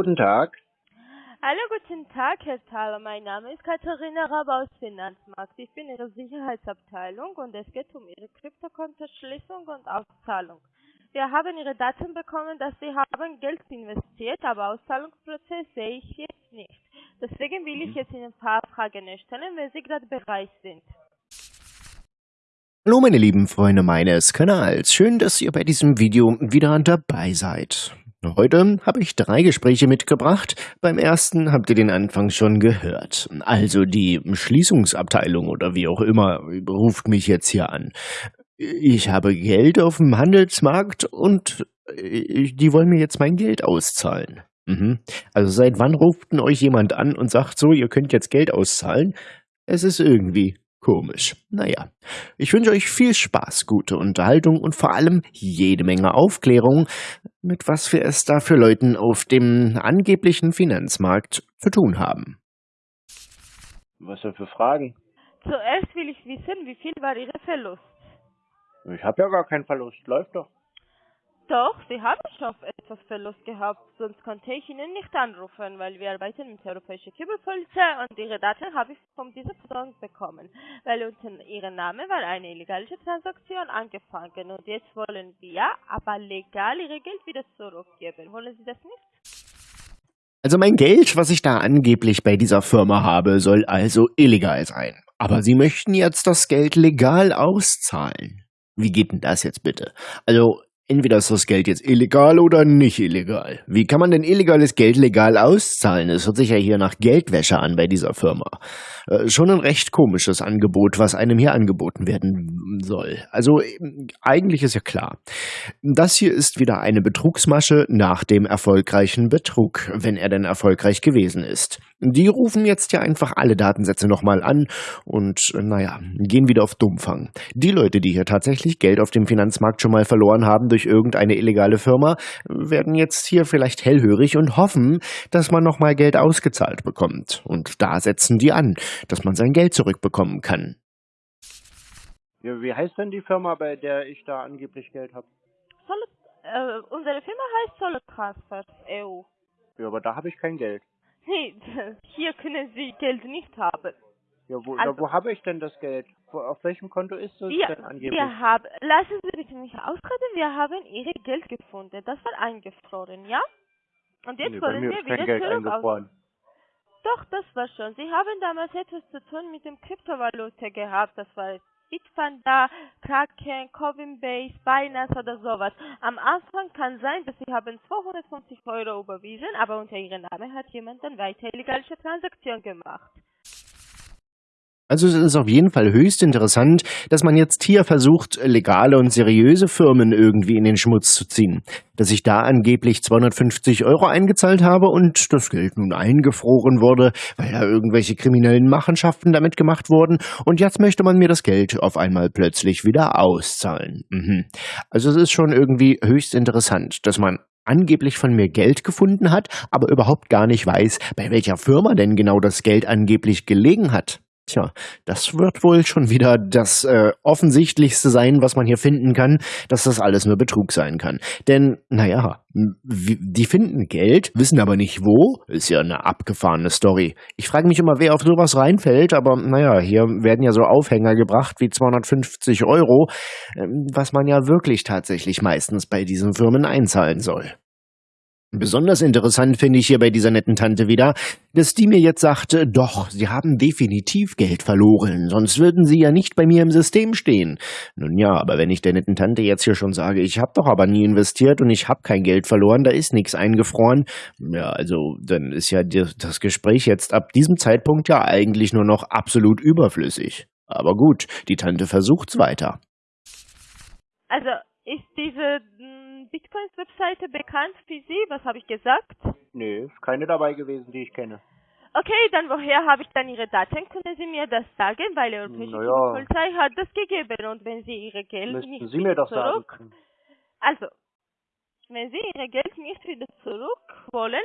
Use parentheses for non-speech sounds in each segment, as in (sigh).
guten Tag. Hallo, guten Tag, Herr Thaler. Mein Name ist Katharina Rabe aus Finanzmarkt. Ich bin in der Sicherheitsabteilung und es geht um Ihre Kryptokontoschließung und Auszahlung. Wir haben Ihre Daten bekommen, dass Sie haben Geld investiert, aber Auszahlungsprozess sehe ich jetzt nicht. Deswegen will ich jetzt Ihnen ein paar Fragen stellen, wenn Sie gerade bereit sind. Hallo meine lieben Freunde meines Kanals, schön, dass ihr bei diesem Video wieder dabei seid. Heute habe ich drei Gespräche mitgebracht. Beim ersten habt ihr den Anfang schon gehört. Also die Schließungsabteilung oder wie auch immer ruft mich jetzt hier an. Ich habe Geld auf dem Handelsmarkt und die wollen mir jetzt mein Geld auszahlen. Mhm. Also seit wann ruft denn euch jemand an und sagt so, ihr könnt jetzt Geld auszahlen? Es ist irgendwie Komisch. Naja, ich wünsche euch viel Spaß, gute Unterhaltung und vor allem jede Menge Aufklärung, mit was wir es da für Leuten auf dem angeblichen Finanzmarkt zu tun haben. Was denn für Fragen? Zuerst will ich wissen, wie viel war Ihr Verlust? Ich habe ja gar keinen Verlust, läuft doch. Doch, Sie haben schon etwas Verlust gehabt, sonst konnte ich Ihnen nicht anrufen, weil wir arbeiten mit der Europäischen Kübelpolizei und Ihre Daten habe ich von dieser Person bekommen, weil unter Ihrem Namen war eine illegale Transaktion angefangen und jetzt wollen wir aber legal Ihr Geld wieder zurückgeben. Wollen Sie das nicht? Also mein Geld, was ich da angeblich bei dieser Firma habe, soll also illegal sein. Aber Sie möchten jetzt das Geld legal auszahlen. Wie geht denn das jetzt bitte? Also Entweder ist das Geld jetzt illegal oder nicht illegal. Wie kann man denn illegales Geld legal auszahlen? Es hört sich ja hier nach Geldwäsche an bei dieser Firma. Äh, schon ein recht komisches Angebot, was einem hier angeboten werden soll. Also eigentlich ist ja klar. Das hier ist wieder eine Betrugsmasche nach dem erfolgreichen Betrug, wenn er denn erfolgreich gewesen ist. Die rufen jetzt ja einfach alle Datensätze nochmal an und naja, gehen wieder auf Dummfang. Die Leute, die hier tatsächlich Geld auf dem Finanzmarkt schon mal verloren haben durch irgendeine illegale Firma, werden jetzt hier vielleicht hellhörig und hoffen, dass man nochmal Geld ausgezahlt bekommt. Und da setzen die an, dass man sein Geld zurückbekommen kann. Ja, wie heißt denn die Firma, bei der ich da angeblich Geld habe? Solid, äh, unsere Firma heißt Solid Transfer EU. Ja, aber da habe ich kein Geld. Nee, (laughs) hier können Sie Geld nicht haben. Ja, wo, Also- wo habe ich denn das Geld? Wo, auf welchem Konto ist es Wir, denn angeblich? wir haben, lassen Sie mich ausreden, wir haben Ihre Geld gefunden. Das war eingefroren, ja? Und jetzt nee, wollen wir wieder Geld zurück. Doch, das war schon. Sie haben damals etwas zu tun mit dem Kryptovalute gehabt. Das war Bitpanda, Kraken, Coinbase, Binance oder sowas. Am Anfang kann sein, dass Sie haben 250 Euro überwiesen, aber unter Ihrem Namen hat jemand dann weiter illegale Transaktion gemacht. Also es ist auf jeden Fall höchst interessant, dass man jetzt hier versucht, legale und seriöse Firmen irgendwie in den Schmutz zu ziehen. Dass ich da angeblich 250 Euro eingezahlt habe und das Geld nun eingefroren wurde, weil da irgendwelche kriminellen Machenschaften damit gemacht wurden und jetzt möchte man mir das Geld auf einmal plötzlich wieder auszahlen. Mhm. Also es ist schon irgendwie höchst interessant, dass man angeblich von mir Geld gefunden hat, aber überhaupt gar nicht weiß, bei welcher Firma denn genau das Geld angeblich gelegen hat. Tja, das wird wohl schon wieder das äh, offensichtlichste sein, was man hier finden kann, dass das alles nur Betrug sein kann. Denn, naja, die finden Geld, wissen aber nicht wo. Ist ja eine abgefahrene Story. Ich frage mich immer, wer auf sowas reinfällt, aber naja, hier werden ja so Aufhänger gebracht wie 250 Euro, ähm, was man ja wirklich tatsächlich meistens bei diesen Firmen einzahlen soll. Besonders interessant finde ich hier bei dieser netten Tante wieder, dass die mir jetzt sagte, doch, sie haben definitiv Geld verloren, sonst würden sie ja nicht bei mir im System stehen. Nun ja, aber wenn ich der netten Tante jetzt hier schon sage, ich habe doch aber nie investiert und ich habe kein Geld verloren, da ist nichts eingefroren, ja, also dann ist ja das Gespräch jetzt ab diesem Zeitpunkt ja eigentlich nur noch absolut überflüssig. Aber gut, die Tante versucht's weiter. Also, ist diese mh, Bitcoins-Webseite bekannt für Sie? Was habe ich gesagt? Nee, ist keine dabei gewesen, die ich kenne. Okay, dann woher habe ich dann Ihre Daten? Können Sie mir das sagen? Weil die Europäische Naja. Polizei hat das gegeben und wenn Sie Ihre Geld Müssten nicht Sie mir sagen. zurück... Also, wenn Sie Ihr Geld nicht wieder zurück wollen,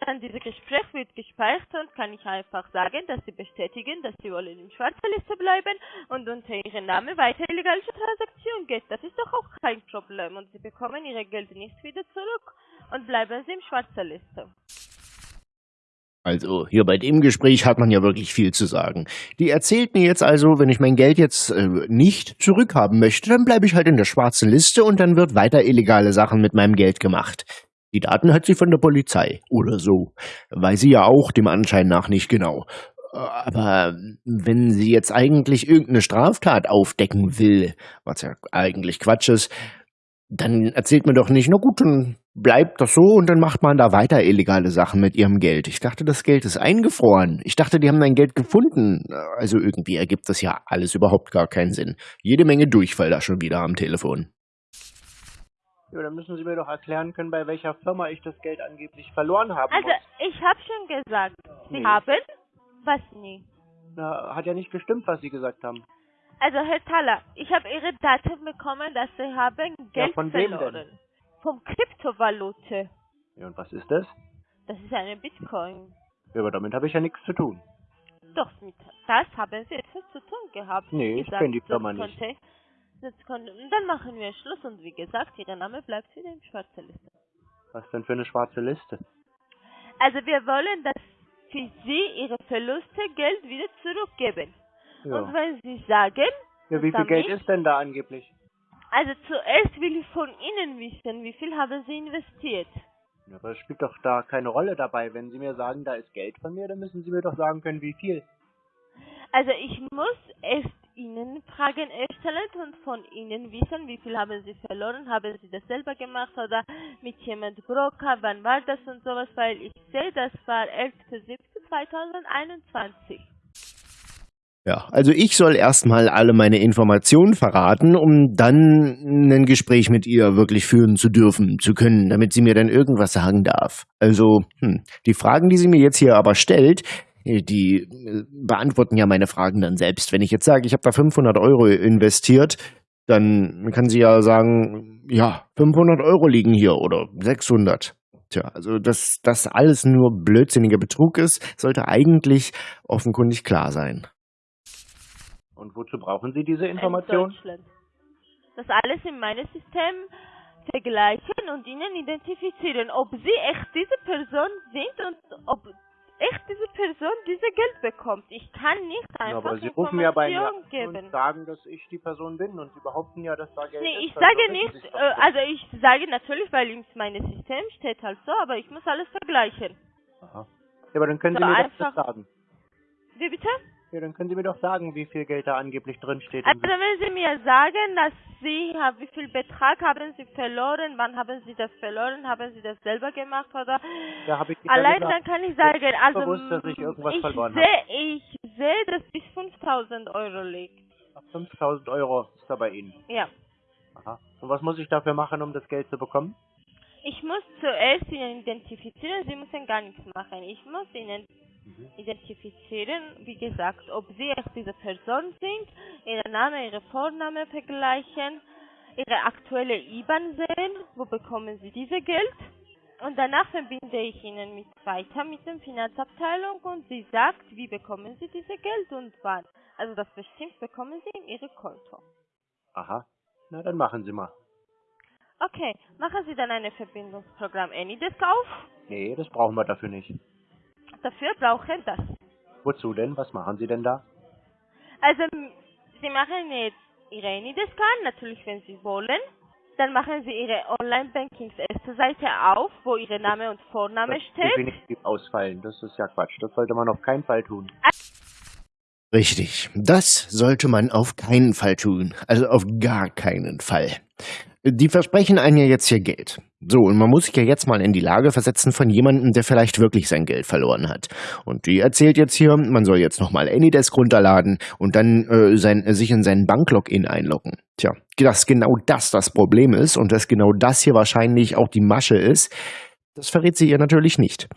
dann dieses Gespräch wird gespeichert und kann ich einfach sagen, dass Sie bestätigen, dass Sie wollen in schwarzer Liste bleiben und unter Ihrem Namen weiter illegale Transaktion geht. Das ist doch auch kein Problem und Sie bekommen Ihr Geld nicht wieder zurück und bleiben Sie in schwarzer Liste. Also, hier bei dem Gespräch hat man ja wirklich viel zu sagen. Die erzählt mir jetzt also, wenn ich mein Geld jetzt äh, nicht zurückhaben möchte, dann bleibe ich halt in der schwarzen Liste und dann wird weiter illegale Sachen mit meinem Geld gemacht. Die Daten hat sie von der Polizei oder so. Weiß sie ja auch dem Anschein nach nicht genau. Aber wenn sie jetzt eigentlich irgendeine Straftat aufdecken will, was ja eigentlich Quatsch ist, dann erzählt man doch nicht, na gut, dann bleibt das so und dann macht man da weiter illegale Sachen mit ihrem Geld. Ich dachte, das Geld ist eingefroren. Ich dachte, die haben dein Geld gefunden. Also irgendwie ergibt das ja alles überhaupt gar keinen Sinn. Jede Menge Durchfall da schon wieder am Telefon. Ja, dann müssen Sie mir doch erklären können, bei welcher Firma ich das Geld angeblich verloren habe. Also, ich habe schon gesagt, Sie Nee. haben was nie. Na, hat ja nicht gestimmt, was Sie gesagt haben. Also, Herr Thaler, ich habe Ihre Daten bekommen, dass Sie haben Geld von wem verloren. denn? Vom Kryptovalute. Ja, und was ist das? Das ist eine Bitcoin. Ja, aber damit habe ich ja nichts zu tun. Doch, mit das haben Sie etwas zu tun gehabt. Nee, ich gesagt, kenn die Firma nicht. Konnte, und dann machen wir Schluss und wie gesagt, Ihr Name bleibt wieder in schwarzer Liste. Was denn für eine schwarze Liste? Also wir wollen, dass für Sie Ihre Verluste Geld wieder zurückgeben. Und Ja. wenn Sie sagen, ja wie viel Geld ist denn da angeblich? also zuerst will ich von Ihnen wissen, wie viel haben Sie investiert? Ja, aber es spielt doch da keine Rolle dabei. Wenn Sie mir sagen, da ist Geld von mir, dann müssen Sie mir doch sagen können, wie viel. Also ich muss erst Ihnen Fragen erstellen und von Ihnen wissen, wie viel haben Sie verloren, haben Sie das selber gemacht oder mit jemand Broker, wann war das und sowas, weil ich sehe, das war 11.07.2021. Ja, also ich soll erstmal alle meine Informationen verraten, um dann ein Gespräch mit ihr wirklich führen zu dürfen, zu können, damit sie mir dann irgendwas sagen darf. Also, hm, die Fragen, die sie mir jetzt hier aber stellt, die äh, beantworten ja meine Fragen dann selbst. Wenn ich jetzt sage, ich habe da 500 Euro investiert, dann kann sie ja sagen, ja, 500 Euro liegen hier oder 600. Tja, also dass das alles nur blödsinniger Betrug ist, sollte eigentlich offenkundig klar sein. Und wozu brauchen Sie diese in Information? Deutschland. Das alles in meinem System vergleichen und ihnen identifizieren, ob sie echt diese Person sind und ob echt diese Person diese Geld bekommt. Ich kann nicht Ja, einfach aber Sie rufen ja bei mir geben. und sagen, dass ich die Person bin und Sie behaupten ja, dass da Geld Nee, ich sage nicht, äh, also ich sage natürlich, weil in meinem System steht halt so, aber ich muss alles vergleichen. Aha. Ja, aber dann können so Sie mir das sagen. Wie bitte? Ja, dann können Sie mir doch sagen, wie viel Geld da angeblich drin steht. Also wenn Sie mir sagen, dass Sie, wie viel Betrag haben Sie verloren, wann haben Sie das verloren, haben Sie das selber gemacht oder Ja, hab ich allein gesagt. dann kann ich sagen, also bewusst, dass ich irgendwas ich verloren sehe, ich sehe, dass bis 5000 Euro liegt. 5000 Euro ist da bei Ihnen. Ja. Aha. Und was muss ich dafür machen, um das Geld zu bekommen? Ich muss zuerst Ihnen identifizieren, Sie müssen gar nichts machen. Ich muss Ihnen Mhm. identifizieren, wie gesagt, ob Sie echt diese Person sind, Ihren Namen, Ihre Vorname vergleichen, Ihre aktuelle IBAN sehen, wo bekommen Sie diese Geld. Und danach verbinde ich Ihnen mit weiter mit der Finanzabteilung und sie sagt, wie bekommen Sie diese Geld und wann. Also das bestimmt bekommen Sie in Ihr Konto. Aha. Na, dann machen Sie mal. Okay, machen Sie dann ein Verbindungsprogramm AnyDesk auf. Nee, das brauchen wir dafür nicht. Dafür brauchen das. Wozu denn? Was machen Sie denn da? Also, Sie machen jetzt Ihre AnyDesk an, natürlich wenn Sie wollen. Dann machen Sie Ihre Online-Bankings erste Seite auf, wo Ihr Name und Vorname Das steht. definitiv ausfallen. Das ist ja Quatsch. Das sollte man auf keinen Fall tun. Richtig, das sollte man auf keinen Fall tun. Also auf gar keinen Fall. Die versprechen einem ja jetzt hier Geld. So, und man muss sich ja jetzt mal in die Lage versetzen von jemandem, der vielleicht wirklich sein Geld verloren hat. Und die erzählt jetzt hier, man soll jetzt nochmal Anydesk runterladen und dann äh, sein, sich in seinen Banklogin einloggen. Tja, dass genau das das Problem ist und dass genau das hier wahrscheinlich auch die Masche ist, das verrät sie ihr natürlich nicht.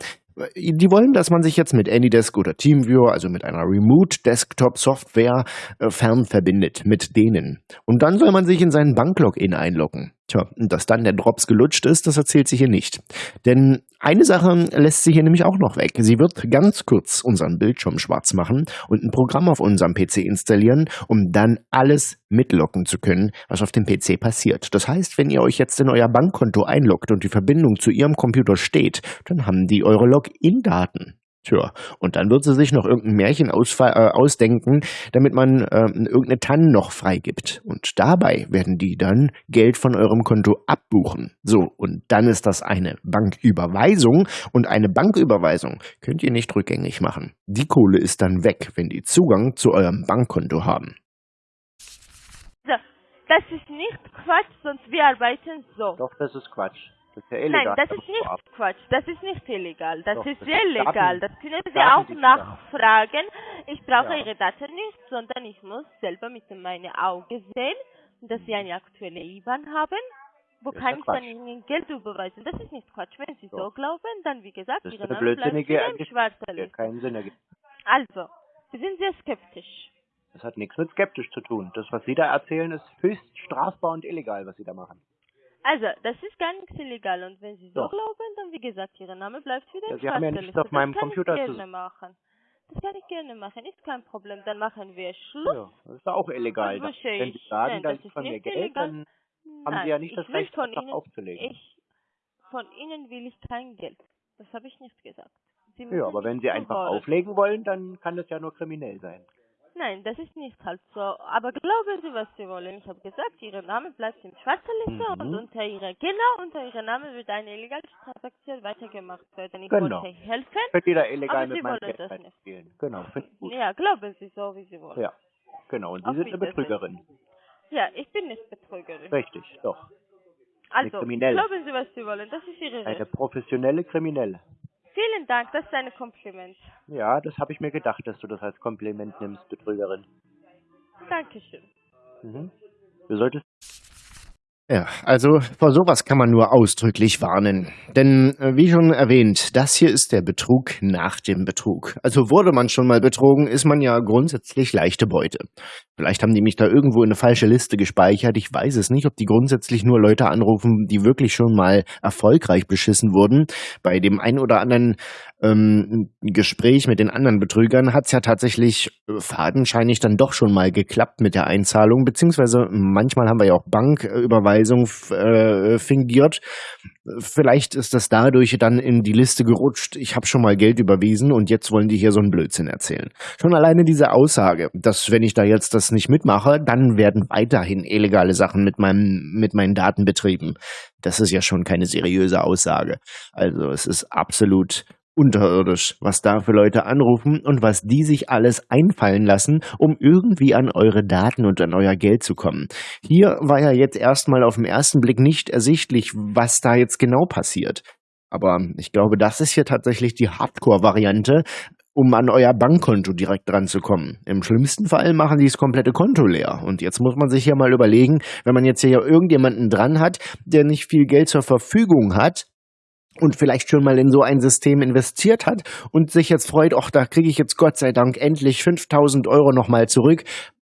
Die wollen, dass man sich jetzt mit Anydesk oder TeamViewer, also mit einer Remote Desktop Software, äh, fernverbindet mit denen. Und dann soll man sich in seinen Banklogin einloggen. Tja, dass dann der Drops gelutscht ist, das erzählt sie hier nicht. Denn eine Sache lässt sie hier nämlich auch noch weg. Sie wird ganz kurz unseren Bildschirm schwarz machen und ein Programm auf unserem PC installieren, um dann alles mitlocken zu können, was auf dem PC passiert. Das heißt, wenn ihr euch jetzt in euer Bankkonto einloggt und die Verbindung zu ihrem Computer steht, dann haben die eure Login-Daten. Tja, und dann wird sie sich noch irgendein Märchen ausfa- äh, ausdenken, damit man äh, irgendeine Tannen noch freigibt. Und dabei werden die dann Geld von eurem Konto abbuchen. So, und dann ist das eine Banküberweisung. Und eine Banküberweisung könnt ihr nicht rückgängig machen. Die Kohle ist dann weg, wenn die Zugang zu eurem Bankkonto haben. So, das ist nicht Quatsch, sonst wir arbeiten so. Doch, das ist Quatsch. Das ist ja illegal. Nein, das ist nicht. Quatsch, das ist nicht illegal, das Doch, ist das sehr ist legal, Daten- das können Sie auch nachfragen. Ich brauche Ja. Ihre Daten nicht, sondern ich muss selber mit meinen Augen sehen, dass Sie eine aktuelle IBAN haben. Wo Das kann ich dann. Ihnen Geld überweisen? Das ist nicht Quatsch. Wenn Sie so Doch. glauben, dann wie gesagt, Das ist Ihre Name bleibt im schwarzen Liste. keinen Sinn ergibt. Also, Sie sind sehr skeptisch. Das hat nichts mit skeptisch zu tun. Das, was Sie da erzählen, ist höchst strafbar und illegal, was Sie da machen. Also, das ist gar nichts illegal und wenn Sie so Doch. glauben, dann wie gesagt, Ihr Name bleibt wieder Ja, im Sie haben ja nichts auf meinem das kann Computer ich zu- gerne machen. Das kann ich gerne machen, ist kein Problem. Dann machen wir Schluss. Ja, das ist auch illegal. Verstehe wenn Sie sagen, Nein, da das ist von mir Geld, illegal. dann haben Nein, Sie ja nicht ich das Recht, von Ihnen, aufzulegen. Ich, von Ihnen will ich kein Geld. Das habe ich nicht gesagt. Ja, aber wenn Sie einfach wollen. auflegen wollen, dann kann das ja nur kriminell sein. Nein, das ist nicht halt so. Aber glauben Sie, was Sie wollen. Ich habe gesagt, Ihr Name bleibt im schwarzen Liste Mhm. und unter Ihrer, genau unter Ihrem Namen wird eine illegale Transaktion weitergemacht werden. Ich Genau. wollte helfen. Ihr da illegal Aber mit Sie wollen das nicht. spielen. Genau. Ja, glauben Sie so, wie Sie wollen. Ja, genau. Und Sie Auf sind eine. Betrügerin. Ja, ich bin nicht Betrügerin. Richtig, doch. Also, glauben Sie, was Sie wollen. Das ist Ihre Eine Recht. professionelle Kriminelle. Vielen Dank, das ist ein Kompliment. Ja, das habe ich mir gedacht, dass du das als Kompliment nimmst, Betrügerin. Dankeschön. Mhm. Du solltest Ja, also vor sowas kann man nur ausdrücklich warnen. Denn äh, wie schon erwähnt, das hier ist der Betrug nach dem Betrug. Also wurde man schon mal betrogen, ist man ja grundsätzlich leichte Beute. Vielleicht haben die mich da irgendwo in eine falsche Liste gespeichert. Ich weiß es nicht, ob die grundsätzlich nur Leute anrufen, die wirklich schon mal erfolgreich beschissen wurden. Bei dem ein oder anderen ähm, Gespräch mit den anderen Betrügern hat es ja tatsächlich äh, fadenscheinig dann doch schon mal geklappt mit der Einzahlung, beziehungsweise manchmal haben wir ja auch Banküberweisung äh, fingiert. Vielleicht ist das dadurch dann in die Liste gerutscht. Ich habe schon mal Geld überwiesen und jetzt wollen die hier so einen Blödsinn erzählen. Schon alleine diese Aussage, dass wenn ich da jetzt das nicht mitmache, dann werden weiterhin illegale Sachen mit meinem mit meinen Daten betrieben. Das ist ja schon keine seriöse Aussage. Also es ist absolut unterirdisch, was da für Leute anrufen und was die sich alles einfallen lassen, um irgendwie an eure Daten und an euer Geld zu kommen. Hier war ja jetzt erstmal auf den ersten Blick nicht ersichtlich, was da jetzt genau passiert. Aber ich glaube, das ist hier tatsächlich die Hardcore-Variante, um an euer Bankkonto direkt dran zu kommen. Im schlimmsten Fall machen die das komplette Konto leer. Und jetzt muss man sich ja mal überlegen, wenn man jetzt hier irgendjemanden dran hat, der nicht viel Geld zur Verfügung hat, und vielleicht schon mal in so ein System investiert hat und sich jetzt freut, ach, da kriege ich jetzt Gott sei Dank endlich 5000 Euro nochmal zurück.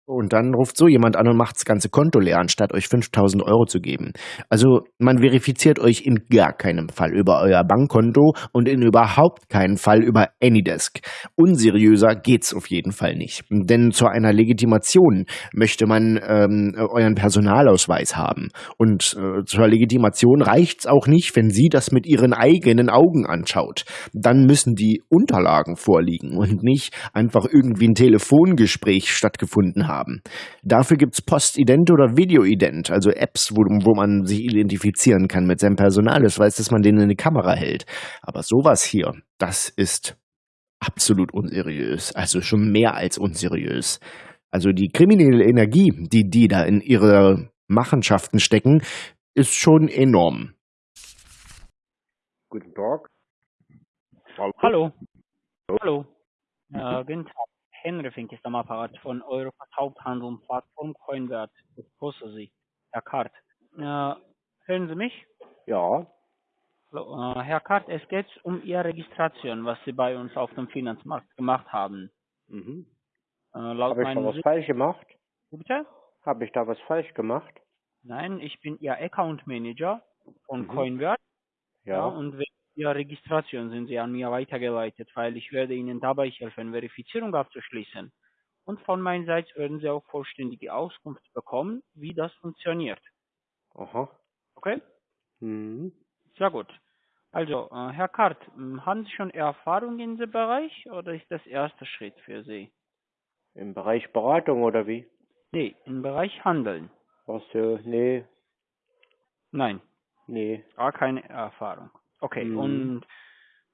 Und dann ruft so jemand an und macht das ganze Konto leer, anstatt euch 5000 Euro zu geben. Also man verifiziert euch in gar keinem Fall über euer Bankkonto und in überhaupt keinen Fall über Anydesk. Unseriöser geht's auf jeden Fall nicht. Denn zu einer Legitimation möchte man ähm, euren Personalausweis haben. Und äh, zur Legitimation reicht's auch nicht, wenn sie das mit ihren eigenen Augen anschaut. Dann müssen die Unterlagen vorliegen und nicht einfach irgendwie ein Telefongespräch stattgefunden haben. Dafür gibt's Postident oder Videoident, also Apps, wo, wo man sich identifizieren kann mit seinem Personalausweis, dass man den in die Kamera hält. Aber sowas hier, das ist absolut unseriös. Also schon mehr als unseriös. Also die kriminelle Energie, die die da in ihre Machenschaften stecken, ist schon enorm. Guten Tag. Hallo. Hallo. Äh, guten Tag. Henry Fink ist am Apparat von Europas Haupthandel und Plattform Coinwert. Ich grüße Sie. Herr Kart. Äh, hören Sie mich? Ja, Hallo. Äh, Herr Kart, es geht um Ihre Registration, was Sie bei uns auf dem Finanzmarkt gemacht haben. mhm. Äh, Habe ich da was Sy- falsch gemacht? Bitte? Habe ich da was falsch gemacht? Nein, ich bin Ihr Account Manager von Mhm. Coinwert. Ja. Ja. und wegen Ihrer Registration sind Sie an mir weitergeleitet, weil ich werde Ihnen dabei helfen, Verifizierung abzuschließen. Und von meiner Seite werden Sie auch vollständige Auskunft bekommen, wie das funktioniert. Aha. Okay? Mhm. Sehr gut. Also, äh, Herr Kart, m, haben Sie schon Erfahrung in diesem Bereich oder ist das erster Schritt für Sie? Im Bereich Beratung oder wie? Nee, im Bereich Handeln. Ach so, nee, Nein, nee. gar keine Erfahrung. Okay, Mhm. und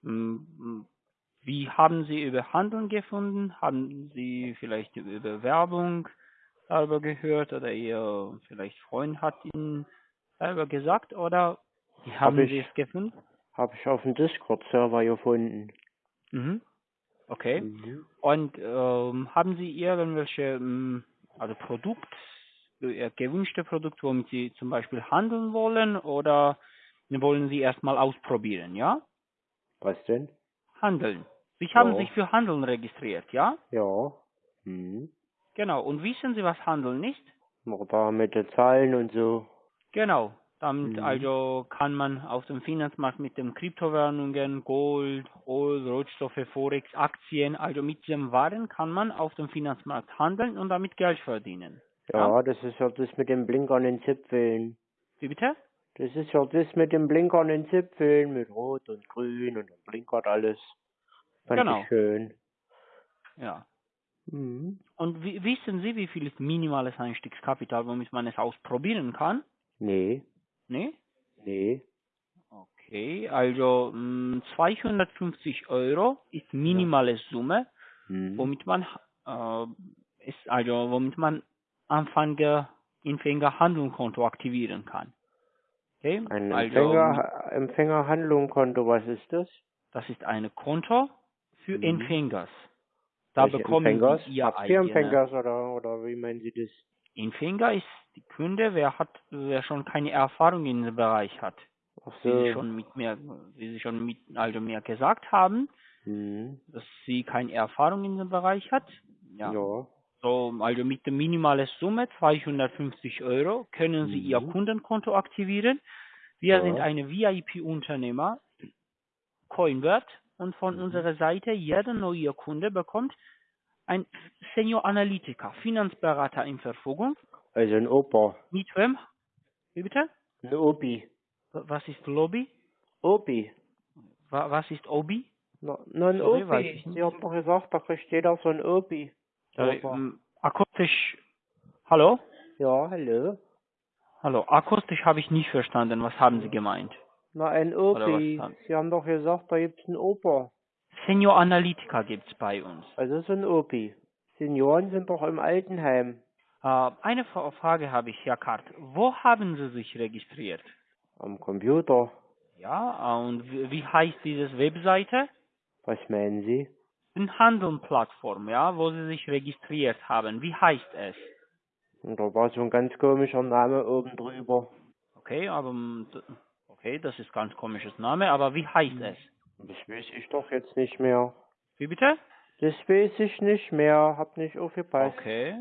m, wie haben Sie über Handeln gefunden? Haben Sie vielleicht über Werbung darüber gehört oder Ihr vielleicht Freund hat Ihnen darüber gesagt oder wie Hab haben ich. Sie es gefunden? Habe ich auf dem Discord-Server gefunden. Mhm. Okay. Mhm. Und ähm, haben Sie irgendwelche, ähm, also Produkt, äh, gewünschte Produkt, womit Sie zum Beispiel handeln wollen oder wollen Sie erstmal ausprobieren, ja? Was denn? Handeln. Sie haben Ja. sich für Handeln registriert, ja? Ja. Mhm. Genau. Und wissen Sie, was Handeln ist? Noch da mit den Zahlen und so. Genau. Damit Mhm. also kann man auf dem Finanzmarkt mit den Kryptowährungen, Gold, Öl, Rohstoffe, Forex, Aktien, also mit diesen Waren kann man auf dem Finanzmarkt handeln und damit Geld verdienen. Ja, das ist ja das mit den blinkernden Zipfeln. Wie bitte? Das ist ja das mit den blinkernden Zipfeln, mit Rot und Grün und dann blinkert alles. Fand Genau. ich schön. Ja. Mhm. Und wie, wissen Sie, wie viel ist minimales Einstiegskapital, womit man es ausprobieren kann? Nee, Ne? nee. Okay, also mh, 250 Euro ist minimale Summe, Mhm. womit man äh, ist also womit man Anfänger Empfänger Handlungskonto aktivieren kann. Okay? Ein also Empfänger, Empfängerhandlungskonto, was ist das? das ist ein Konto für Mhm. Empfängers. Da Welche bekommen Empfängers? Sie Ihr Habt ihr eigene Empfängers oder, oder wie meinen Sie das? Empfänger ist die Kunde, wer hat, wer schon keine Erfahrung in diesem Bereich hat. Ach Wie Sie so. schon mit mir, wie Sie schon mit, also mir gesagt haben, Mhm. dass sie keine Erfahrung in dem Bereich hat. Ja. Ja. So, also mit der minimalen Summe 250 Euro können Sie Ihr Mhm. Kundenkonto aktivieren. Wir Ja. sind eine VIP-Unternehmer, Coinwert, und von Mhm. unserer Seite jeder neue Kunde bekommt ein Senior Analytiker, Finanzberater in Verfügung. Also ein Opa. Mit wem? Wie bitte? Ein Opi. Was ist Lobby? Opi. Wa- Was ist Obi? Na, na ein Sorry. Sie haben doch gesagt, da kriegt jeder so ein Opi. Sorry, ähm, akustisch. Hallo? Ja, hallo. Hallo, akustisch habe ich nicht verstanden. Was haben Sie gemeint? Na, ein Opi. Sie haben doch gesagt, da gibt's einen Opa. Senior Analytiker gibt's bei uns. Also so ein Opi. Senioren sind doch im Altenheim. Äh, eine Fra- Frage habe ich, Herr Kart. Wo haben Sie sich registriert? Am Computer. Ja, äh, und wie, wie heißt diese Webseite? Was meinen Sie? Eine Handeln-Plattform, ja, wo Sie sich registriert haben. Wie heißt es? Und da war so ein ganz komischer Name oben drüber. Okay, aber okay, das ist ganz komisches Name, aber wie heißt es? Das weiß ich doch jetzt nicht mehr. Wie bitte? Das weiß ich nicht mehr. Hab nicht aufgepasst. Okay.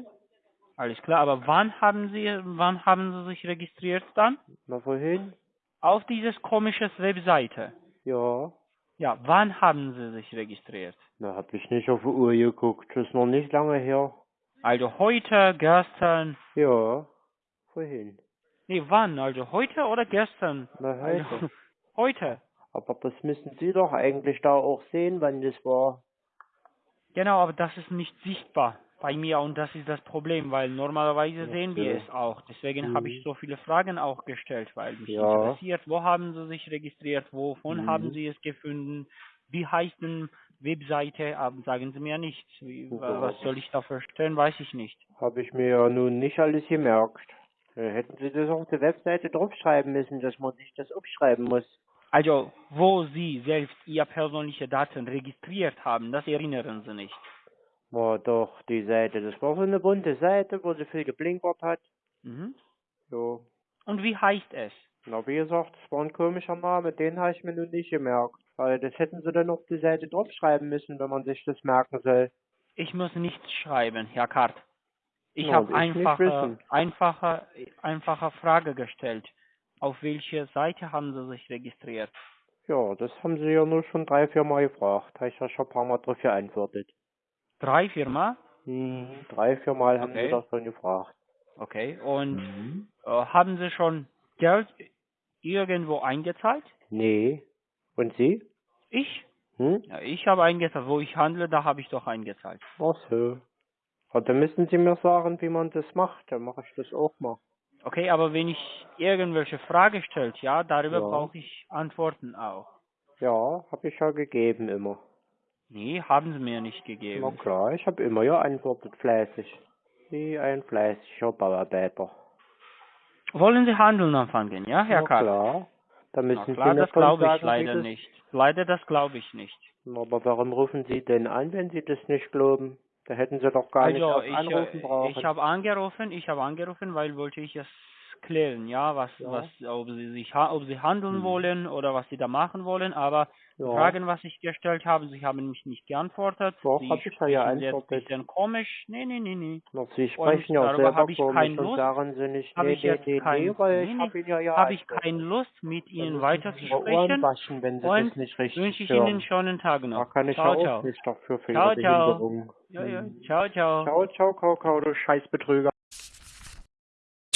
Alles klar, aber wann haben Sie wann haben Sie sich registriert dann? Na, wohin? Auf dieses komisches Webseite. Ja. Ja, wann haben Sie sich registriert? Na, hab ich nicht auf die Uhr geguckt. Das ist noch nicht lange her. Also heute, gestern, Ja. Wohin? nee, wann? Also heute oder gestern? Na, Also, heute. (laughs) heute. Aber das müssen Sie doch eigentlich da auch sehen, wann das war. Genau, aber das ist nicht sichtbar bei mir und das ist das Problem, weil normalerweise Ach sehen wir es auch. Deswegen Mhm. habe ich so viele Fragen auch gestellt, weil mich Ja. interessiert, wo haben Sie sich registriert, wovon Mhm. haben Sie es gefunden, wie heißt denn Webseite, aber sagen Sie mir nicht. Wie. Was soll ich da verstehen, weiß ich nicht. Hab ich mir ja nun nicht alles gemerkt. Äh, Hätten Sie das auf der Webseite draufschreiben müssen, dass man sich das aufschreiben muss. Also, wo Sie selbst Ihr persönliche Daten registriert haben, das erinnern Sie nicht. Na doch, die Seite. Das war so eine bunte Seite, wo sie viel geblinkert hat. Mhm. So. Und wie heißt es? Na, wie gesagt, das war ein komischer Name, den habe ich mir nun nicht gemerkt. Weil das hätten sie dann auf die Seite draufschreiben müssen, wenn man sich das merken soll. Ich muss nichts schreiben, Herr Kart. Ich Ja, habe einfache, einfache, einfache Frage gestellt. Auf welche Seite haben Sie sich registriert? Ja, das haben sie ja nur schon drei, vier Mal gefragt. Habe ich ja schon ein paar Mal drauf geantwortet. Drei Firma? Mhm. Drei, vier Mal haben Okay. sie das schon gefragt. Okay. Und Mhm. äh, haben Sie schon Geld irgendwo eingezahlt? Nee, Und Sie? Ich? Hm? Ja, ich habe eingezahlt. Wo ich handle, da habe ich doch eingezahlt. Ach so. Ja, dann müssen Sie mir sagen, wie man das macht. Dann mache ich das auch mal. Okay, aber wenn ich irgendwelche Frage stellt, ja, darüber Ja. brauche ich Antworten auch. Ja, habe ich ja gegeben immer. Nee, haben sie mir nicht Na gegeben. klar, ich habe immer geantwortet, fleißig. Wie ein fleißiger Bauarbeiter. Wollen Sie handeln anfangen, ja, Herr Na Karl? klar. Da müssen klar, Sie das glaube ich leider das... nicht. Leider, das glaube ich nicht. Aber warum rufen Sie denn an, wenn Sie das nicht glauben? Da hätten Sie doch gar nicht Also, auf ich, anrufen äh, brauchen. ich habe angerufen, ich habe angerufen, weil wollte ich es klären, ja, was, Ja. was, ob sie sich, ha- ob sie handeln Hm. wollen oder was sie da machen wollen, aber ja. Fragen, was ich gestellt habe, sie haben mich nicht geantwortet. Doch, sie hab ich ja sprechen jetzt ein komisch. Nee, nee, nee, nee. Na, Sie sprechen ja darüber selber habe ich komisch und Sie nicht, Habe nee, ich nee, nee, kein- nee, nee, ich habe ja ja Habe ich keine Lust, mit Ihnen weiter zu Ihre Ohren sprechen waschen, wenn Sie und das nicht richtig wünsche ich hören. Ihnen einen Tag Da noch. kann ich ciao, ja auch ciao. nicht dafür für Ciao, Ihre ciao. Behinderung. Ja, ja. Ciao, ciao. Ciao, ciao, Kakao, du Scheißbetrüger.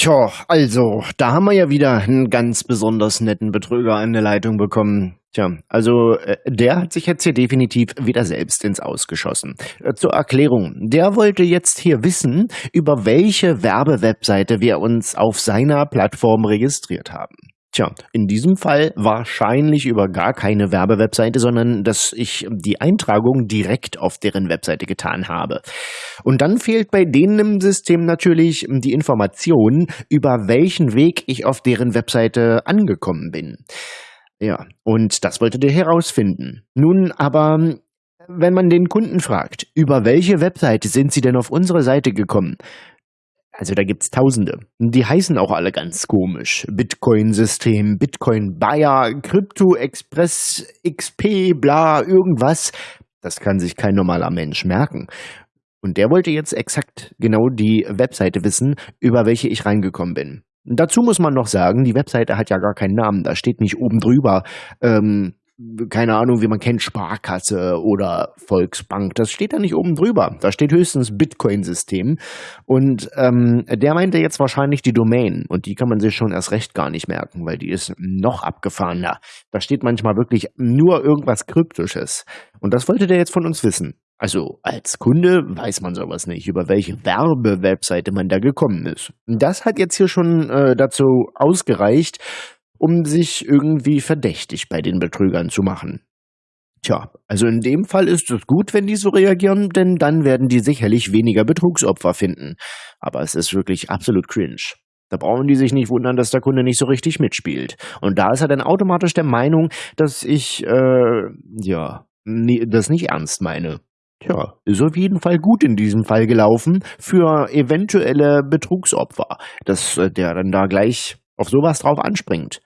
Tja, also, da haben wir ja wieder einen ganz besonders netten Betrüger an der Leitung bekommen. Tja, also äh, der hat sich jetzt hier definitiv wieder selbst ins Ausgeschossen. Äh, Zur Erklärung, der wollte jetzt hier wissen, über welche Werbewebseite wir uns auf seiner Plattform registriert haben. Tja, in diesem Fall wahrscheinlich über gar keine Werbewebseite, sondern dass ich die Eintragung direkt auf deren Webseite getan habe. Und dann fehlt bei denen im System natürlich die Information, über welchen Weg ich auf deren Webseite angekommen bin. Ja, und das wollte der herausfinden. Nun aber, wenn man den Kunden fragt, über welche Webseite sind sie denn auf unsere Seite gekommen? Also da gibt's Tausende. Die heißen auch alle ganz komisch. Bitcoin-System, Bitcoin-Buyer, Crypto Express, XP, bla, irgendwas. Das kann sich kein normaler Mensch merken. Und der wollte jetzt exakt genau die Webseite wissen, über welche ich reingekommen bin. Dazu muss man noch sagen, die Webseite hat ja gar keinen Namen. Da steht nicht oben drüber, ähm, keine Ahnung, wie man kennt, Sparkasse oder Volksbank. Das steht da nicht oben drüber. Da steht höchstens Bitcoin-System. Und ähm, der meinte jetzt wahrscheinlich die Domain. Und die kann man sich schon erst recht gar nicht merken, weil die ist noch abgefahrener. Da steht manchmal wirklich nur irgendwas Kryptisches. Und das wollte der jetzt von uns wissen. Also als Kunde weiß man sowas nicht, über welche Werbewebseite man da gekommen ist. Das hat jetzt hier schon äh, dazu ausgereicht, um sich irgendwie verdächtig bei den Betrügern zu machen. Tja, also in dem Fall ist es gut, wenn die so reagieren, denn dann werden die sicherlich weniger Betrugsopfer finden. Aber es ist wirklich absolut cringe. Da brauchen die sich nicht wundern, dass der Kunde nicht so richtig mitspielt. Und da ist er dann automatisch der Meinung, dass ich, äh, ja, nie, das nicht ernst meine. Tja, ist auf jeden Fall gut in diesem Fall gelaufen für eventuelle Betrugsopfer, dass äh, der dann da gleich auf sowas drauf anspringt.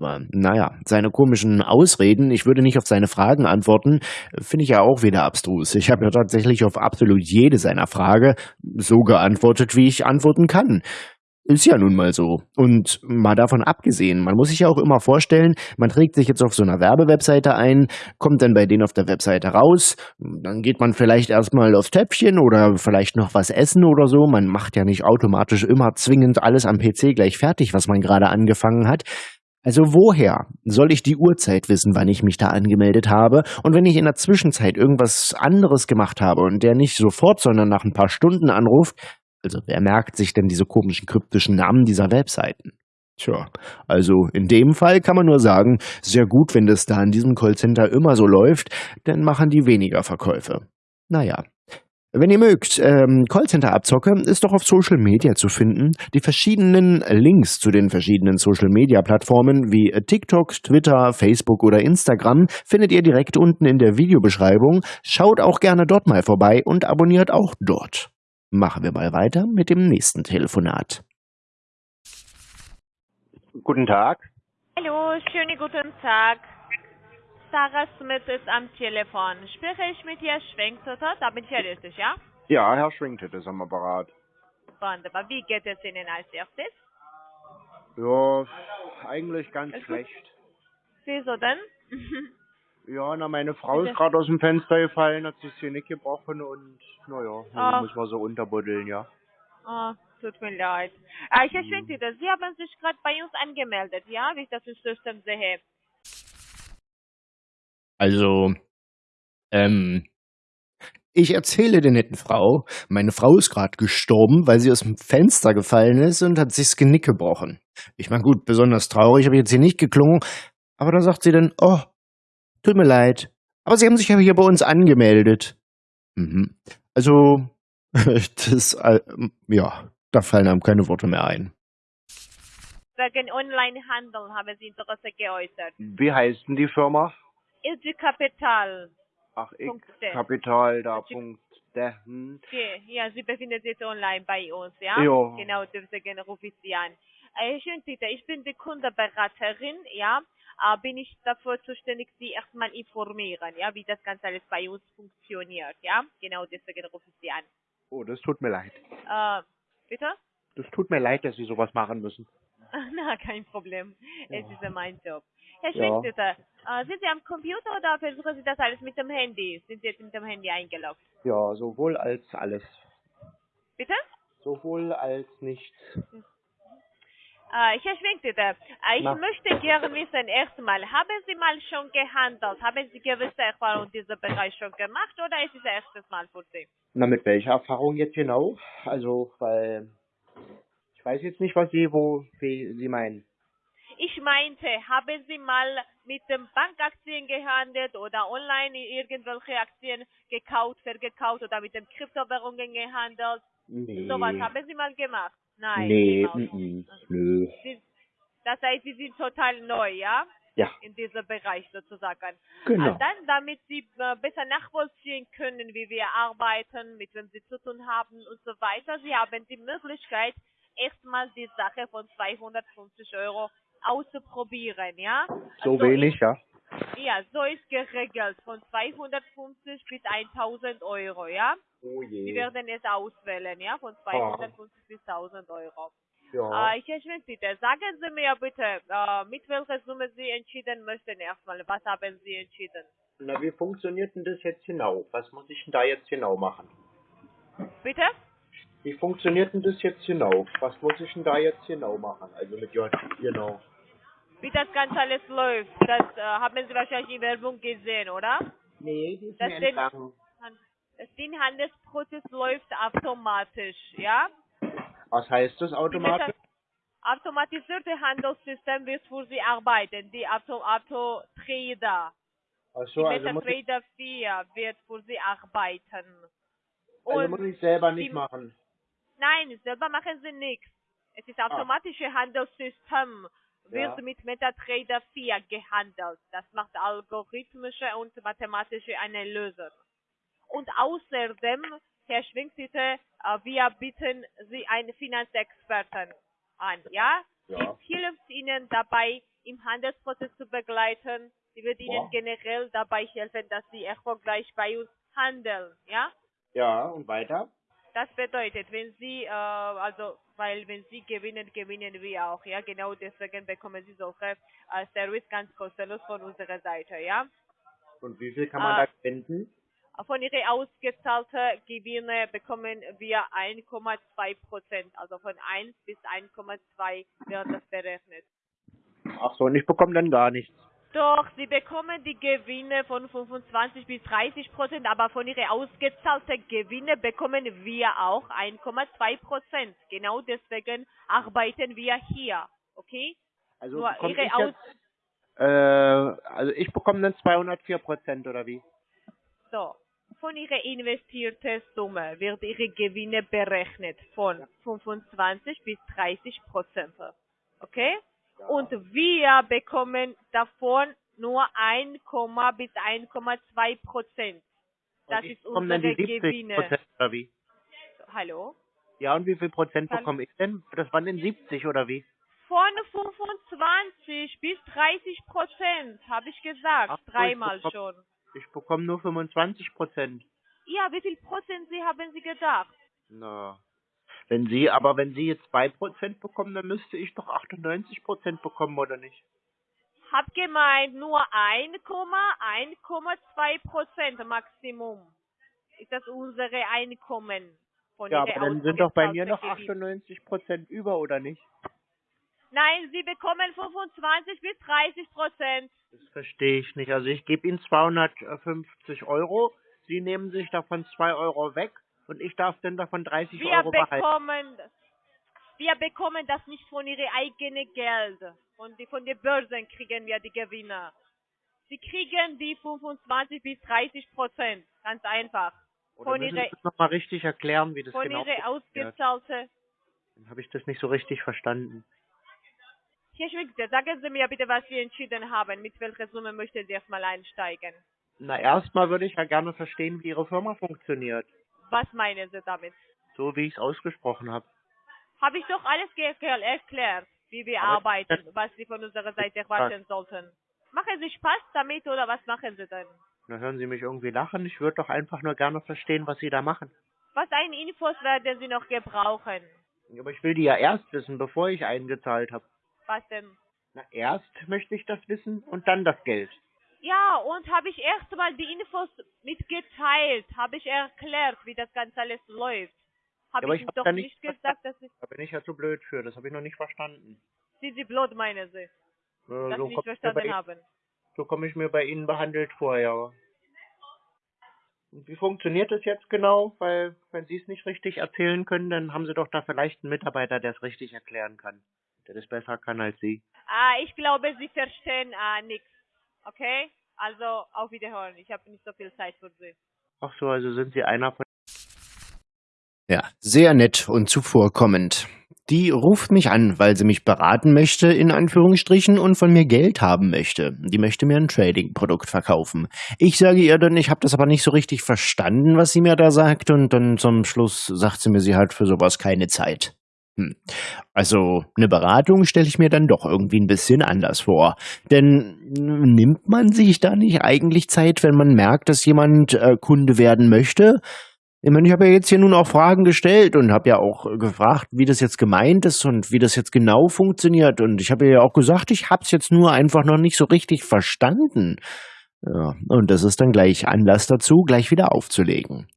Aber naja, seine komischen Ausreden, ich würde nicht auf seine Fragen antworten, finde ich ja auch wieder abstrus. Ich habe ja tatsächlich auf absolut jede seiner Frage so geantwortet, wie ich antworten kann. Ist ja nun mal so. Und mal davon abgesehen, man muss sich ja auch immer vorstellen, man trägt sich jetzt auf so einer Werbewebseite ein, kommt dann bei denen auf der Webseite raus, dann geht man vielleicht erstmal aufs Töpfchen oder vielleicht noch was essen oder so. Man macht ja nicht automatisch immer zwingend alles am PC gleich fertig, was man gerade angefangen hat. Also woher soll ich die Uhrzeit wissen, wann ich mich da angemeldet habe? Und wenn ich in der Zwischenzeit irgendwas anderes gemacht habe und der nicht sofort, sondern nach ein paar Stunden anruft, also wer merkt sich denn diese komischen kryptischen Namen dieser Webseiten? Tja, also in dem Fall kann man nur sagen, sehr gut, wenn das da in diesem Callcenter immer so läuft, dann machen die weniger Verkäufe. Naja. Wenn ihr mögt, ähm, Callcenter-Abzocke ist doch auf Social Media zu finden. Die verschiedenen Links zu den verschiedenen Social Media-Plattformen wie TikTok, Twitter, Facebook oder Instagram findet ihr direkt unten in der Videobeschreibung. Schaut auch gerne dort mal vorbei und abonniert auch dort. Machen wir mal weiter mit dem nächsten Telefonat. Guten Tag. Hallo, schönen guten Tag. Sarah Smith ist am Telefon. Spreche ich mit Herrn Schwenktotter? Da bin ich ja richtig, ja? Ja, Herr Schwingtet ist am Apparat. Wunderbar. Wie geht es Ihnen als erstes? Ja, eigentlich ganz gut. schlecht. Wieso denn? (laughs) Ja, na, meine Frau ist gerade aus dem Fenster gefallen, hat sich hier nicht gebrochen und, naja, Ah. muss man so unterbuddeln, ja. oh, tut mir leid. Äh, Herr Schwenktotter, Sie haben sich gerade bei uns angemeldet, ja? Wie ich das im System sehe. Also, ähm, ich erzähle der netten Frau, meine Frau ist gerade gestorben, weil sie aus dem Fenster gefallen ist und hat sich das Genick gebrochen. Ich meine, gut, besonders traurig habe ich jetzt hier nicht geklungen, aber da sagt sie dann, oh, tut mir leid, aber Sie haben sich ja hier bei uns angemeldet. Mhm. Also, (laughs) das, äh, ja, da fallen einem keine Worte mehr ein. Wegen Onlinehandel haben Sie Interesse geäußert. Wie heißt denn die Firma? Ilgi Kapital. Ach, ich, Punkt D. Kapital, da, Punkt, hm. Okay, ja, Sie befinden sich jetzt online bei uns, ja? Ja. Genau, deswegen rufe ich Sie an. Äh, schön, Peter, ich bin die Kundenberaterin, ja? Äh, bin ich dafür zuständig, Sie erstmal informieren, ja, wie das Ganze alles bei uns funktioniert, ja? Genau, deswegen rufe ich Sie an. Oh, das tut mir leid. Äh, bitte? Das tut mir leid, dass Sie sowas machen müssen. (laughs) Na, kein Problem. Es Ja. ist ja mein Job. Herr Ja. Schwenkstüter, äh, sind Sie am Computer oder versuchen Sie das alles mit dem Handy? Sind Sie jetzt mit dem Handy eingeloggt? Ja, sowohl als alles. Bitte? Sowohl als nichts. Äh, Herr Schwenkstüter, äh, ich Na. möchte gerne wissen, erstmal, haben Sie mal schon gehandelt? Haben Sie gewisse Erfahrungen in diesem Bereich schon gemacht oder ist es das erstes Mal für Sie? Na, mit welcher Erfahrung jetzt genau? Also, weil ich weiß jetzt nicht, was Sie, wo wie Sie meinen. Ich meinte, haben Sie mal mit dem Bankaktien gehandelt oder online irgendwelche Aktien gekauft, verkauft oder mit den Kryptowährungen gehandelt? Nee. Sowas haben Sie mal gemacht? Nein. nee, mm, nö. Sie, das heißt, Sie sind total neu, ja? Ja, In diesem Bereich sozusagen. genau. Ah, Dann, damit Sie äh, besser nachvollziehen können, wie wir arbeiten, mit wem Sie zu tun haben und so weiter, Sie haben die Möglichkeit, erstmal die Sache von 250 Euro auszuprobieren, ja? So Also wenig, ja. Ja, so ist geregelt, von 250 bis 1000 Euro, ja? Oh Sie je. werden es auswählen, ja, von 250 bis 1000 Euro. Ja. Äh, Herr Schmidt, bitte, sagen Sie mir bitte, äh, mit welcher Summe Sie entschieden möchten erstmal. Was haben Sie entschieden? Na, wie funktioniert denn das jetzt genau? Was muss ich denn da jetzt genau machen? Bitte? Wie funktioniert denn das jetzt genau? Was muss ich denn da jetzt genau machen? Also mit J, genau. Wie das Ganze alles läuft, das äh, haben Sie wahrscheinlich in Werbung gesehen, oder? Nee, die ist Das mir entgangen. Das den Handelsprozess läuft automatisch, ja? Was heißt das Die automatisch? Meta- automatisierte Handelssystem wird für Sie arbeiten, die Auto, Auto Trader. Ach Die so, also muss, ich, MetaTrader 4 wird für Sie arbeiten. also Und muss ich selber nicht die- machen. Nein, selber machen Sie nichts. Es ist automatische Handelssystem, wird Ja. mit MetaTrader 4 gehandelt. Das macht algorithmische und mathematische Analysen. Und außerdem, Herr Schwingsitte, äh, wir bieten Sie einen Finanzexperten an, ja? Ja. Die hilft Ihnen dabei, im Handelsprozess zu begleiten. Sie wird Ihnen Ja. generell dabei helfen, dass Sie erfolgreich bei uns handeln, ja? Ja, und weiter? Das bedeutet, wenn Sie, äh, also, weil wenn Sie gewinnen, gewinnen wir auch, ja, genau deswegen bekommen Sie solche äh, Service ganz kostenlos von unserer Seite, ja. Und wie viel kann man Ah. da spenden? Von Ihren ausgezahlten Gewinne bekommen wir 1,2 Prozent, also von 1 bis 1,2 wird das berechnet. Ach so, und ich bekomme dann gar nichts. Doch, Sie bekommen die Gewinne von 25 bis 30 Prozent, aber von Ihren ausgezahlten Gewinne bekommen wir auch 1,2 Prozent. Genau deswegen arbeiten wir hier, okay? Also Nur Ihre ich Aus jetzt, äh, also ich bekomme dann 204 Prozent oder wie? so, von Ihrer investierten Summe wird Ihre Gewinne berechnet von 25 bis 30 Prozent, okay? Und wir bekommen davon nur 1, bis 1,2 Prozent. Das ich ist unsere dann die 70 Gewinne. Prozent oder wie? Hallo? Ja, und wie viel Prozent bekomme ich denn? Das waren denn 70 oder wie? Von 25 bis 30 Prozent, habe ich gesagt. Ach ich Dreimal bekomm- schon. Ich bekomme nur 25 Prozent. Ja, wie viel Prozent Sie haben Sie gedacht? Na. Wenn Sie, aber wenn Sie jetzt 2 Prozent bekommen, dann müsste ich doch 98 Prozent bekommen, oder nicht? Hab gemeint, nur 1,1,2 Prozent Maximum. Ist das unsere Einkommen von Ja, aber dann sind doch bei mir noch ausgezahlten Gewinn. 98 Prozent über, oder nicht? Nein, Sie bekommen 25 bis 30 Prozent. Das verstehe ich nicht. Also ich gebe Ihnen 250 Euro, Sie nehmen sich davon 2 Euro weg und ich darf dann davon 30 Wir Euro behalten. bekommen, wir bekommen das nicht von Ihrem eigenen Geld. Von, die, von den Börsen kriegen wir die Gewinne. Sie kriegen die 25 bis 30 Prozent. Ganz einfach. Oder von Sie das nochmal richtig erklären, wie das Von genau funktioniert? ausgezahlte. Dann habe ich das nicht so richtig verstanden. Herr Schwigster, sagen Sie mir bitte, was Sie entschieden haben. Mit welcher Summe möchten Sie erstmal einsteigen? Na, erstmal würde ich ja gerne verstehen, wie Ihre Firma funktioniert. Was meinen Sie damit? So wie ich es ausgesprochen habe. Habe ich doch alles erklärt, wie wir Aber- arbeiten, was Sie von unserer Seite erwarten sollten. Machen Sie Spaß damit oder was machen Sie denn? Na, hören Sie mich irgendwie lachen? Ich würde doch einfach nur gerne verstehen, was Sie da machen. Was ein Infos werden Sie noch gebrauchen? Aber ich will die ja erst wissen, bevor ich eingezahlt habe. Was denn? Na, erst möchte ich das wissen und dann das Geld. Ja, und habe ich erst mal die Infos mitgeteilt, habe ich erklärt, wie das Ganze alles läuft. Habe aber ich ich hab doch da nicht gesagt, dass ich, Da bin ich ja zu blöd für, das habe ich noch nicht verstanden. Sie Sie blöd meinen Sie, Äh, dass so Sie nicht komme ich, mir bei verstanden Ihnen- haben. so komm ich mir bei Ihnen behandelt vor, ja. Und wie funktioniert das jetzt genau? Weil, wenn Sie es nicht richtig erzählen können, dann haben Sie doch da vielleicht einen Mitarbeiter, der es richtig erklären kann. Der das besser kann als Sie. Ah, ich glaube, Sie verstehen ah, nichts. Okay? Also, auf Wiederhören. Ich habe nicht so viel Zeit für Sie. Ach so, also sind Sie einer von Ja, sehr nett und zuvorkommend. Die ruft mich an, weil sie mich beraten möchte, in Anführungsstrichen, und von mir Geld haben möchte. Die möchte mir ein Trading-Produkt verkaufen. Ich sage ihr dann, ich habe das aber nicht so richtig verstanden, was sie mir da sagt, und dann zum Schluss sagt sie mir, sie hat für sowas keine Zeit. Hm. Also eine Beratung stelle ich mir dann doch irgendwie ein bisschen anders vor. Denn nimmt man sich da nicht eigentlich Zeit, wenn man merkt, dass jemand äh, Kunde werden möchte? Ich meine, ich habe ja jetzt hier nun auch Fragen gestellt und habe ja auch äh, gefragt, wie das jetzt gemeint ist und wie das jetzt genau funktioniert. Und ich habe ja auch gesagt, ich habe es jetzt nur einfach noch nicht so richtig verstanden. Ja, und das ist dann gleich Anlass dazu, gleich wieder aufzulegen.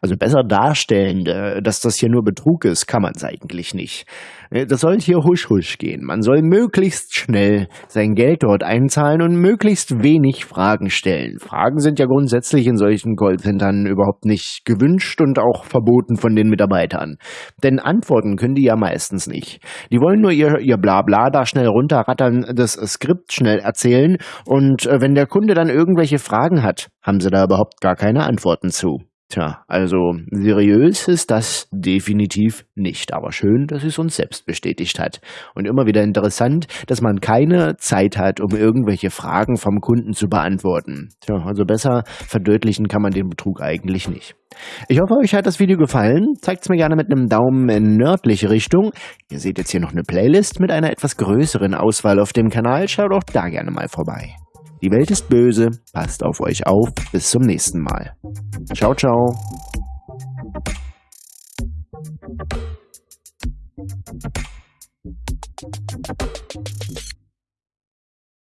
Also besser darstellen, äh, dass das hier nur Betrug ist, kann man es eigentlich nicht. Äh, Das soll hier husch husch gehen. Man soll möglichst schnell sein Geld dort einzahlen und möglichst wenig Fragen stellen. Fragen sind ja grundsätzlich in solchen Callcentern überhaupt nicht gewünscht und auch verboten von den Mitarbeitern. Denn antworten können die ja meistens nicht. Die wollen nur ihr, ihr Blabla da schnell runterrattern, das Skript schnell erzählen und äh, wenn der Kunde dann irgendwelche Fragen hat, haben sie da überhaupt gar keine Antworten zu. Tja, also seriös ist das definitiv nicht, aber schön, dass es uns selbst bestätigt hat. Und immer wieder interessant, dass man keine Zeit hat, um irgendwelche Fragen vom Kunden zu beantworten. Tja, also besser verdeutlichen kann man den Betrug eigentlich nicht. Ich hoffe, euch hat das Video gefallen. Zeigt es mir gerne mit einem Daumen in nördliche Richtung. Ihr seht jetzt hier noch eine Playlist mit einer etwas größeren Auswahl auf dem Kanal. Schaut auch da gerne mal vorbei. Die Welt ist böse. Passt auf euch auf. Bis zum nächsten Mal. Ciao, ciao.